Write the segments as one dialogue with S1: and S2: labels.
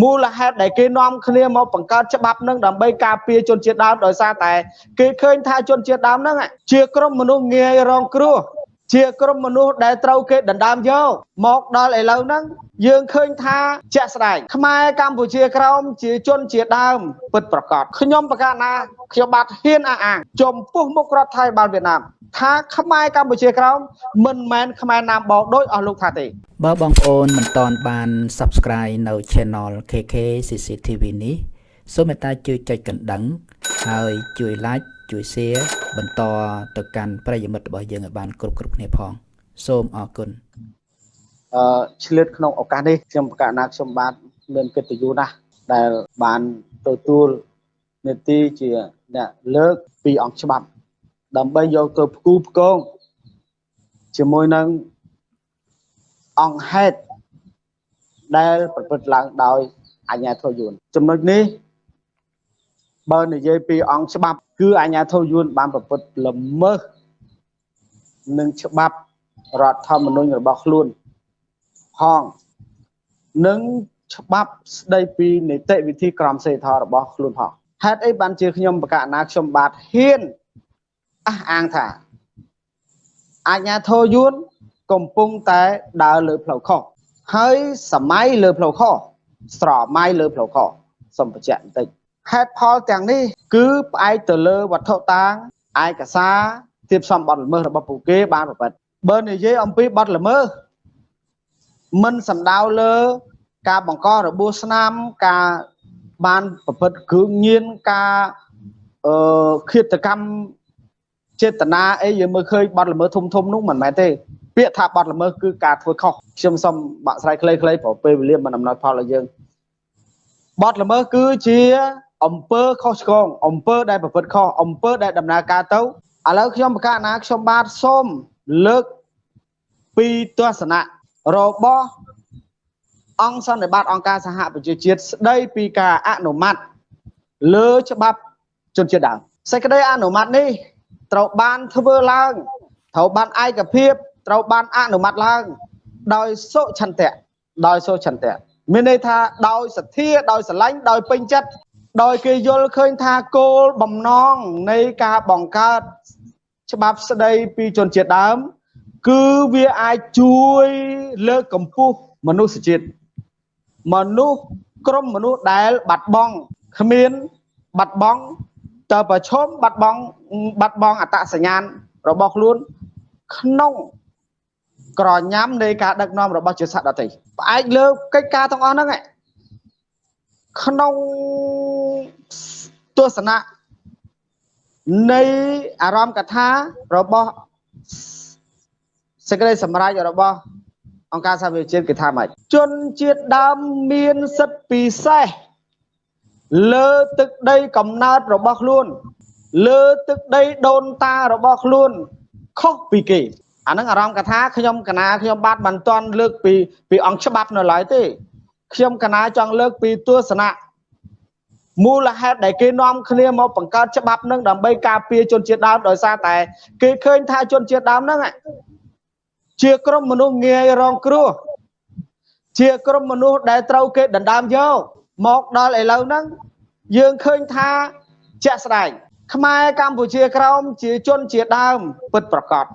S1: មូលហេតុដែលគេនាំគ្នាមកបង្កើតច្បាប់នឹងដើម្បីការពារជនជាតិដើមដោយសារតែគេឃើញថាជនជាតិដើមហ្នឹងជាក្រុមមនុស្សងាយរងគ្រោះ ជាក្រុមមនុស្សដែលត្រូវគេដណ្ដើមយកមកដល់ឥឡូវហ្នឹងយើងឃើញថាជាក់ស្ដែងខ្មែរកម្ពុជាក្រោមជាជនជាដើមពិតប្រកបខ្ញុំប្រកាសណាខ្ញុំបាទហ៊ានអះអាងចំពោះមុខរដ្ឋថៃបាលវៀតណាមថាខ្មែរកម្ពុជាក្រោមមិនមែនខ្មែរណាមបោដោយអស់លោកថាទេ
S2: បើបងប្អូនមិនទាន់បាន Subscribe នៅ Channel KK CCTV នេះសូមមេត្តាជួយចុចកណ្ដឹង ហើយជួយ Like ជួយ Share បន្តទៅកាន់ប្រិយមិត្តរបស់យើងឲ្យបានគ្រប់គ្រប់គ្នាផង សូមអរគុណ
S1: អឺឆ្លៀតក្នុងឱកាសនេះខ្ញុំប្រកាសណាខ្ញុំបាទមានកិត្តិយសណាស់ដែលបានទទួលនេតិជាអ្នកលើកពីអង្គច្បាប់ ដើម្បីយកទៅផ្គូផ្គងជាមួយនឹងអង្គហេតុដែលប្រព្រឹត្តឡើងដោយអញ្ញាធិយួនចំណុចនេះបើនិយាយពីអង្គច្បាប់ គឺអញ្ញាធិយួនបានប្រព្រឹត្តល្មើសនឹងច្បាប់រដ្ឋធម្មនុញ្ញរបស់ខ្លួនផងនិងច្បាប់ស្ដីពីនីតិវិធីក្រមសីលធម៌របស់ខ្លួនផងហេតុអីបានជាខ្ញុំបកណាខ្ញុំបាទហ៊ានអះអាងថាអាជ្ញាធរយួនកំពុងតែដើរលើផ្លូវខុសហើយសម័យលើផ្លូវខុសស្រមៃលើផ្លូវខុសសូមបញ្ជាក់បន្តិចហេតុផលទាំងនេះ គឺផ្អែកទៅលើវត្ថុតាងឯកសារទៀបសំបត្តិល្មើសរបស់ពួកគេបានប្រព្រឹត្តបើនិយាយអំពីបទល្មើសមិនសំដៅលើការបង្ករបួសស្នាមការបានប្រព្រឹត្តគ្រឿងញៀនការអឺឃាតកម្មចេតនាអីយើងមើលឃើញបទល្មើសធំធំនោះមិនមែនទេពាក្យថាបទល្មើសគឺការធ្វើខុសខ្ញុំសូមបាក់ស្រាយខ្លីៗព្រោះពេលវេលាមិនអំណោយផលដល់យើងបទល្មើសគឺជា អំពើខុសឆ្គងអំពើដែលប្រព្រឹត្តខុសអំពើដែលដំណើរការទៅឥឡូវខ្ញុំប្រកាសណាខ្ញុំបាទសូមលើកពីទស្សនៈរបស់អង្គសន្និបាតអង្គការសហប្រជាជាតិស្ដីពីការអនុម័តលើច្បាប់ជនជាតិដើមសេចក្តីអនុម័តនេះត្រូវបានធ្វើឡើងត្រូវបានឯកភាពត្រូវបានអនុម័តឡើង ដោយសុឆន្ទៈដោយសុឆន្ទៈមានន័យថាដោយសទ្ធាដោយស្រឡាញ់ដោយពេញចិត្ត ដោយគេយល់ឃើញថាគោលបំណងនៃការបង្កើតច្បាប់ស្ដីពីជនជាតិដើម គឺវាអាចជួយលើកកម្ពស់មនុស្សជាតិមនុស្សក្រុមមនុស្សដែលបាត់បង់គ្មានបាត់បង់តើប្រឈមបាត់បង់បាត់បង់អត្តសញ្ញាណរបស់ខ្លួនក្នុងក្រញ៉ាំនៃការដឹកនាំរបស់ជាសត្វដតីផ្អែកលើកិច្ចការទាំងអស់ហ្នឹងក្នុង ទស្សនៈនៃអារម្មណ៍កថារបស់សេចក្តីសម្រេចរបស់អង្គការសហប្រជាជាតិគេថាម៉េចជនជាតិដើមមានសិទ្ធិពិសេសលើទឹកដីកំណើតរបស់ខ្លួន លើទឹកដីដូនតារបស់ខ្លួនខុសពីគេអានឹងអារម្មណ៍កថាខ្ញុំកណាខ្ញុំបាទមិនទាន់លើកពីពីអង្គច្បាប់នៅឡើយទេខ្ញុំកណាចង់លើកពីទស្សនៈ មូលហេតុដែលគេនាំគ្នាមកបង្កើតច្បាប់នឹងដើម្បីការពារជនជាតិដើមដោយសារតែ គេឃើញថាជនជាតិដើមហ្នឹងជាក្រុមមនុស្សងាយរងគ្រោះជាក្រុមមនុស្សដែលត្រូវគេដណ្ដើមយកមកដល់ឥឡូវហ្នឹងយើងឃើញថាជាក់ស្ដែងខ្មែរកម្ពុជាក្រោមជាជនជាដើមពិតប្រកប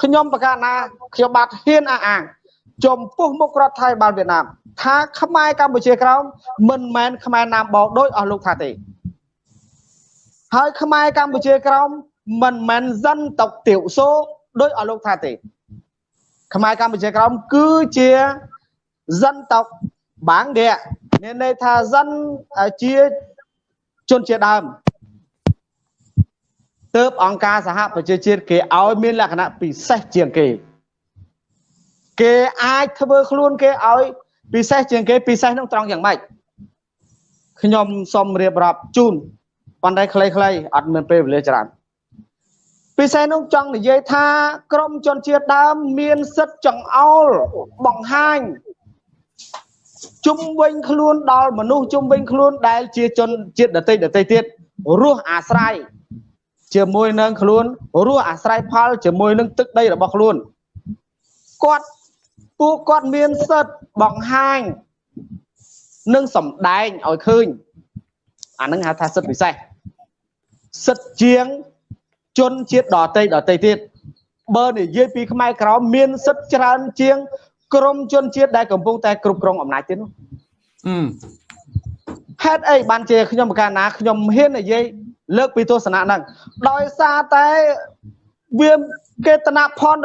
S1: ខ្ញុំប្រកាសណាខ្ញុំបាទហ៊ានអះអាង ចំពោះមុខរដ្ឋថៃបាលវៀតណាមថាខ្មែរកម្ពុជាក្រោមមិនមែនខ្មែរណាមបោដោយអស់លោកថាទេហើយខ្មែរកម្ពុជាក្រោមមិនមែនសិនតុកទៀវសូដោយអស់លោកថាទេ ខ្មែរកម្ពុជាក្រោមគឺជាសិនតុកបាងដេមានន័យថាសិនជាជនជាដើមទើបអង្គការសហប្រជាជាតិគេឲ្យមានលក្ខណៈពិសេសជាងគេ គេអាចធ្វើខ្លួនគេឲ្យ ពិសេសជាងគេពិសេសនឹងត្រង់យ៉ាងម៉េចខ្ញុំសូមរៀបរាប់ជូនប៉ុន្តែខ្លីៗអត់មានពេលវេលាច្រើនពិសេសនោះចង់និយាយថា ក្រមជនជាតិដើមមានសិទ្ធិចង្អោលបង្ហាញជុំវិញខ្លួនដល់មនុស្សជុំវិញខ្លួនដែល ជាជនជាតិដតីដតីទៀតរស់អាស្រ័យជាមួយនឹងខ្លួនរស់អាស្រ័យផលជាមួយនឹងទឹកដីរបស់ខ្លួនគាត់ ពួកគាត់មានសិទ្ធិបង្ហាញនិងសម្ដែងឲ្យឃើញអាហ្នឹងហៅថាសិទ្ធិពិសេសសិទ្ធិជាងជនជាតិដតីដតីទៀតបើនិយាយពីខ្មែរក្រមមានសិទ្ធិច្រើនជាង ក្រមជនជាតិដែលកំពុងតែគ្រប់គ្រងអំណាចទៀតនោះហេតុអីបានជាខ្ញុំប្រកាសណាខ្ញុំហ៊ាននិយាយលើកពីទស្សនៈហ្នឹងដោយសារតែវា គេតនៈផន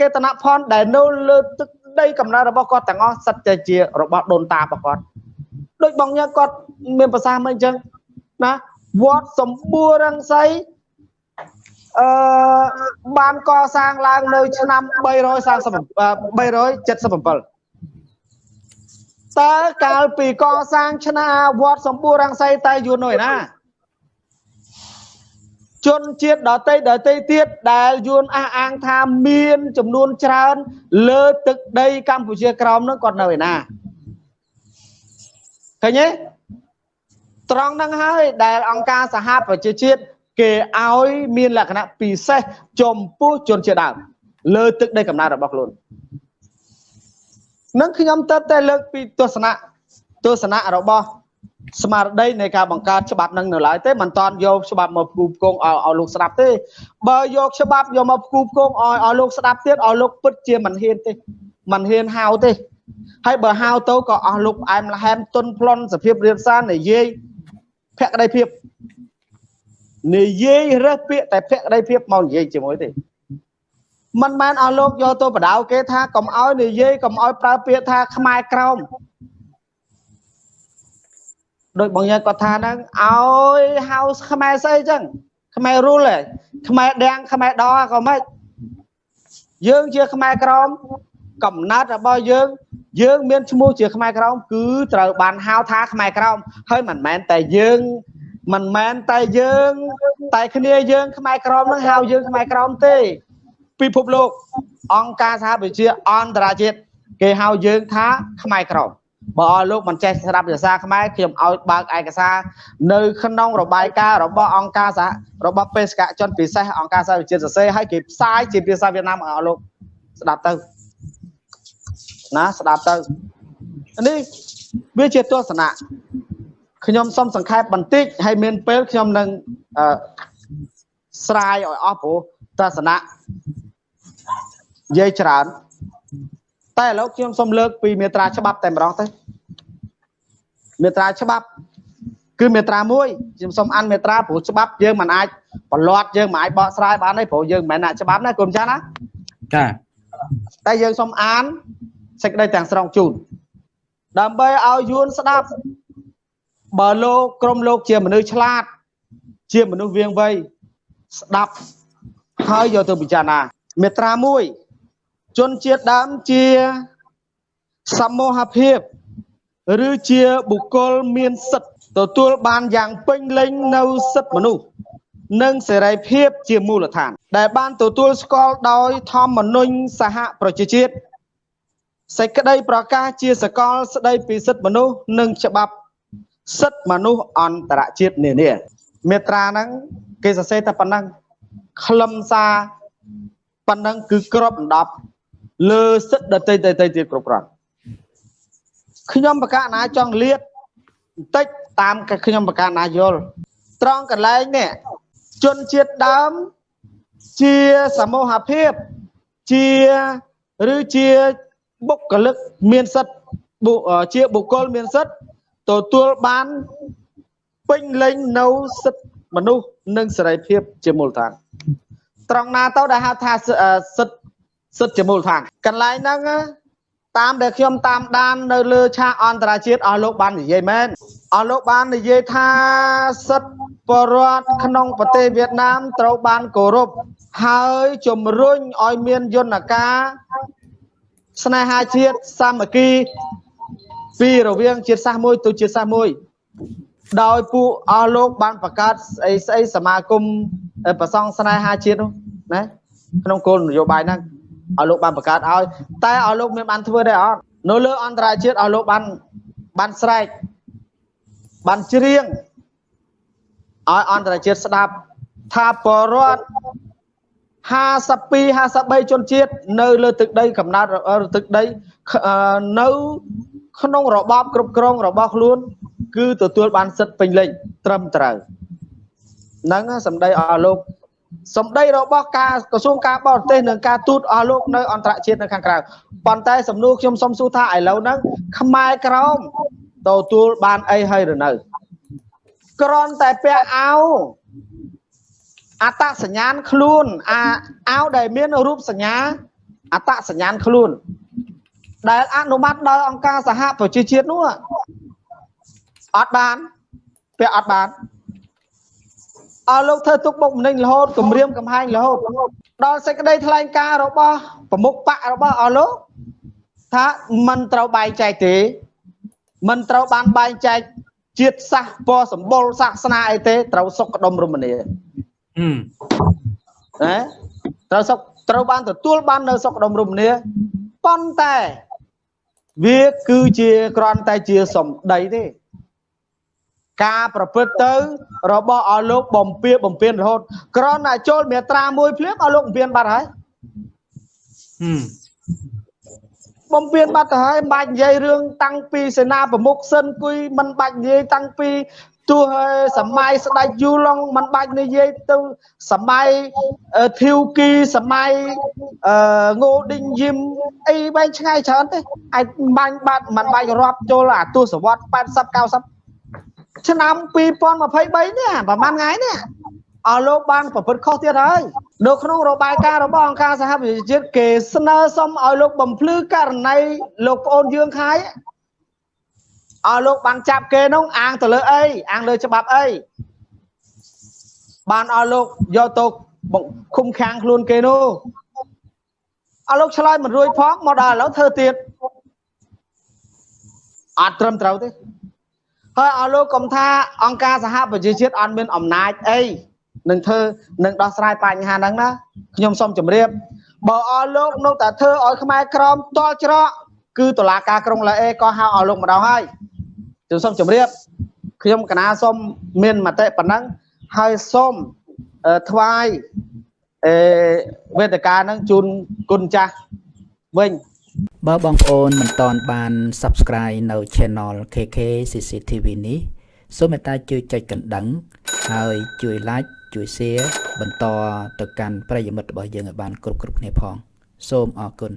S1: គេតនៈផនដែលនៅលើទឹកដីកំណើតរបស់គាត់ទាំងអស់សិតតែជារបស់ដូនតារបស់គាត់ដូចបងញ៉ាគាត់មានប្រសាសន៍មិនអញ្ចឹងណាវត្តសម្បួររងសីអឺបានកសាងឡើងនៅឆ្នាំ330 377តើកាលពីកសាងឆ្នាំវត្តសម្បួររងសីតែយូរនោះឯណា ជនជាតិដតីដតីទៀតដែលយួនអះអាងថាមានចំនួនច្រើន លើទឹកដីកម្ពុជាក្រោមនឹងគាត់នៅឯណាឃើញទេត្រង់ហ្នឹងហើយដែលអង្គការសហប្រជាជាតិគេឲ្យមានលក្ខណៈពិសេសចំពោះជនជាតិដើមលើទឹកដីកំណើតរបស់ខ្លួននឹងខ្ញុំទៅតែលើកពីទស្សនៈទស្សនៈរបស់ ស្មារតីនៃការបង្កើតច្បាប់នឹងនៅឡើយទេមិនតាន់យកច្បាប់មកផ្គូផ្គងឲ្យឲ្យលោកស្ដាប់ទេបើយកច្បាប់យកមកផ្គូផ្គងឲ្យឲ្យលោកស្ដាប់ទៀតឲ្យលោកពិតជាមិនហ៊ានទេមិនហ៊ានហៅទេហើយបើហៅទៅក៏អស់លោកផ្អែមល្ហែមទុនប្លន់សភាពរៀបសារនិយាយភក្តីភាពនិយាយរើសពាក្យតែភក្តីភាពមកនិយាយជាមួយទេមិនមែនឲ្យលោកយកទៅបដៅគេថាកុំឲ្យនិយាយកុំឲ្យប្រើពាក្យថាខ្មែរក្រោម ដោយបងយើងគាត់ថាហ្នឹងឲ្យហៅខ្មែរស្អីចឹងខ្មែររុលខ្មែរដាំងខ្មែរដក៏មិនយើងជាខ្មែរក្រមកំណត់របស់យើង យើងមានឈ្មោះជាខ្មែរក្រមគឺត្រូវបានហៅថាខ្មែរក្រមហើយមិនមែនតែយើងមិនមែនតែយើង តែគ្នាយើងខ្មែរក្រមនឹងហៅយើងខ្មែរក្រមទេ ពិភពលោកអង្គការសហប្រជាជាតិអន្តរជាតិគេហៅយើងថាខ្មែរក្រម បើឲ្យលោកមិនចេះស្ដាប់ភាសាខ្មែរខ្ញុំឲ្យបើកឯកសារនៅក្នុងរបាយការណ៍របស់អង្គការសហរបស់បេសកជនពិសេសអង្គការសហប្រជាជាតិសរសេរឲ្យគេផ្សាយជាភាសាវៀតណាមឲ្យលោកស្ដាប់ទៅណាស្ដាប់ទៅនេះវាជាទស្សនៈខ្ញុំសូមសង្ខេបបន្តិចហើយមានពេលខ្ញុំនឹងអឺស្រាយឲ្យអស់ព្រោះទស្សនៈនិយាយច្រើន តែឥឡូវខ្ញុំសូមលើកពីមេត្រាច្បាប់តែម្ដងទៅមេត្រាច្បាប់ គឺមេត្រា1ខ្ញុំសូមអានមេត្រាព្រោះច្បាប់យើងមិនអាចប្រឡត់យើងមិនអាចបកស្រាយបានទេព្រោះយើងមិនមែនអ្នកច្បាប់ណាគុំចាណា
S2: ចា
S1: តែយើងសូមអានសេចក្តីទាំងស្រុងជូនដើម្បីឲ្យយួនស្ដាប់បើលោកក្រុមលោកជាមនុស្សឆ្លាត ជាមនុស្សវៀងវៃស្ដាប់ហើយយកទៅពិចារណាមេត្រា1 ជនជាតិដើមជាសមូហភាព ឬជាបុគ្គលមានសិទ្ធិទទួលបានយ៉ាងពេញលេញនៅសិទ្ធិមនុស្សនិងសេរីភាពជាមូលដ្ឋាន ដែលបានទទួលស្គាល់ដោយធម្មនុញ្ញសហប្រជាជាតិសេចក្តីប្រកាសជាសកលស្តីពីសិទ្ធិមនុស្សនិងច្បាប់សិទ្ធិមនុស្សអន្តរជាតិនានាមេត្រាហ្នឹងគេសរសេរតែប៉ុណ្ណឹងខ្លឹមសារប៉ុណ្ណឹងគឺគ្របដណ្ដប់ លើសិទ្ធិដតីដតីទៀតគ្រប់គ្រាន់ខ្ញុំបកណាចង់លៀតបន្តិចតាមខ្ញុំបកណាយល់ត្រង់កន្លែងនេះជនជាតិដើមជាសមូហភាពជាឬជាបុគ្គលិកមានសិទ្ធិជាបុគ្គលមានសិទ្ធិទទួលបានពេញលេញនៅសិទ្ធិមនុស្សនិងសេរីភាពជាមូលដ្ឋានត្រង់ណាទៅដែលហៅថាសិទ្ធិ សិទ្ធិជាមូលដ្ឋានកន្លែងហ្នឹងតាមដែលខ្ញុំតាមដាននៅលើឆាកអន្តរជាតិអស់លោកបាននិយាយមែនអស់លោកបាននិយាយថាសិទ្ធិបរដ្ឋក្នុងប្រទេសវៀតណាមត្រូវបានគោរពហើយជំរុញឲ្យមានយន្តការស្នេហាជាតិសាមគ្គីពីរវាងជាតិសាសន៍មួយទៅជាតិសាសន៍មួយដោយពួកអស់លោកបានបង្កើតស្អីស្អីសមាគមប្រសង់ស្នេហាជាតិនោះណាក្នុងគោលនយោបាយហ្នឹង ឲ្យលោកបានបង្កើតឲ្យតែឲ្យលោកមានបានធ្វើដែរអត់នៅលើអន្តរជាតិឲ្យលោកបានបានស្រែកបានច្រៀងឲ្យអន្តរជាតិស្ដាប់ថាបរដ្ឋ52 53ជនជាតិនៅលើទឹកដីកំណើតទឹកដីនៅក្នុងរបបគ្រប់គ្រងរបស់ខ្លួន គឺទទួលបានសិទ្ធិពេញលេញត្រឹមត្រូវហ្នឹងសម្ដីអស់លោក សម្ដីរបស់ការក្រសួងការបរទេសនិងការទូតអស់លោកនៅអន្តរជាតិនៅខាងក្រៅប៉ុន្តែសំណួរខ្ញុំសុំសួរថាឥឡូវហ្នឹងខ្មែរក្រមទទួលបានអីហើយឬនៅគ្រាន់តែពាក់អាវអត្តសញ្ញាណខ្លួនអាអាវដែលមានរូបសញ្ញាអត្តសញ្ញាណខ្លួន ដែលអនុម័តដោយអង្គការសហប្រជាជាតិនោះអត់បានពាក់អត់បាន អស់លោកធ្វើទុកបុកម្នេញរហូតគម្រាមកំហែងរហូតដល់សេចក្តីថ្លែងការណ៍របស់ប្រមុខបករបស់អស់លោកថាមិនត្រូវបែងចែកទេមិនត្រូវបានបែងចែកជាតិសាសពណ៌សម្បុរសាសនាអីទេត្រូវសុខដុមរមនាណាត្រូវសុខត្រូវបានទទួលបាននៅសុខដុមរមនាប៉ុន្តែវាគឺជាគ្រាន់តែជាសម្ដីទេ ការប្រព្រឹត្តទៅ របស់អស់លោកបំពៀបំពៀនរហូតគ្រាន់តែចូលមេត្រាមួយភ្លាមអស់លោកបំពៀនបាត់ហើយបំពៀនបាត់ទៅហើយមិនបាច់និយាយរឿងតាំងពីសេនាប្រមុខសិនគួយមិនបាច់និយាយតាំងពីទោះសម័យស្ដេចយូឡុងមិនបាច់និយាយទៅសម័យធីវគីសម័យងូឌីងយឹមអីបែងឆ្ងាយច្រើនទេអាចបាញ់បាត់មិនបាច់រាប់ចូលអាទស្សវត្ស80 90 ឆ្នាំ2023នេះប្រហែលថ្ងៃនេះអស់លោកបានប្រព្រឹត្តខុសទៀតហើយនៅក្នុងរបាយការណ៍របស់អង្គការសហប្រជាជាតិគេស្នើសុំឲ្យលោកបំភ្លឺករណីលោកប្អូនយើងខាយអស់លោកបានចាប់គេនោះអាងទៅលើអីអាងលើច្បាប់អីបានអស់លោកយកទៅឃុំខាំងខ្លួនគេនោះអស់លោកឆ្លើយមិនរួចផងមកដល់ឥឡូវធ្វើទៀតអត់ត្រឹមត្រូវទេ ហើយអស់លោកកុំថាអង្គការសហប្រជាជាតិអត់មានអំណាចអីនឹងធ្វើនឹងដោះស្រាយបញ្ហាហ្នឹងណាខ្ញុំសូមជម្រាបបើអស់លោកនៅតែធ្វើឲ្យខ្មែរក្រមតល់ច្រកគឺតុលាការក្រុងឡាអេក៏ហៅអស់លោកម្ដងហើយខ្ញុំសូមជម្រាបខ្ញុំកណាសូមមានមតិប៉ុណ្ណឹងហើយសូមថ្វាយអេវេទិកាហ្នឹងជូនគុណចាស់វិញ
S2: បើបងប្អូនមិនទាន់បាន Subscribe នៅ Channel KK CCTV នេះសូមមេត្តាជួយចុចកណ្ដឹង ហើយជួយ Like ជួយ Share បន្តទៅកាន់ប្រិយមិត្តរបស់យើងឲ្យបានគ្រប់គ្រប់គ្នាផង សូមអរគុណ